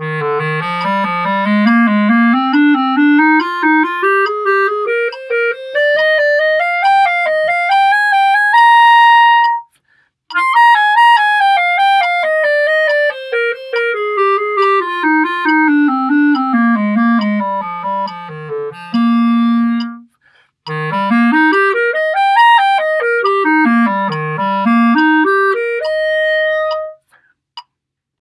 Bye.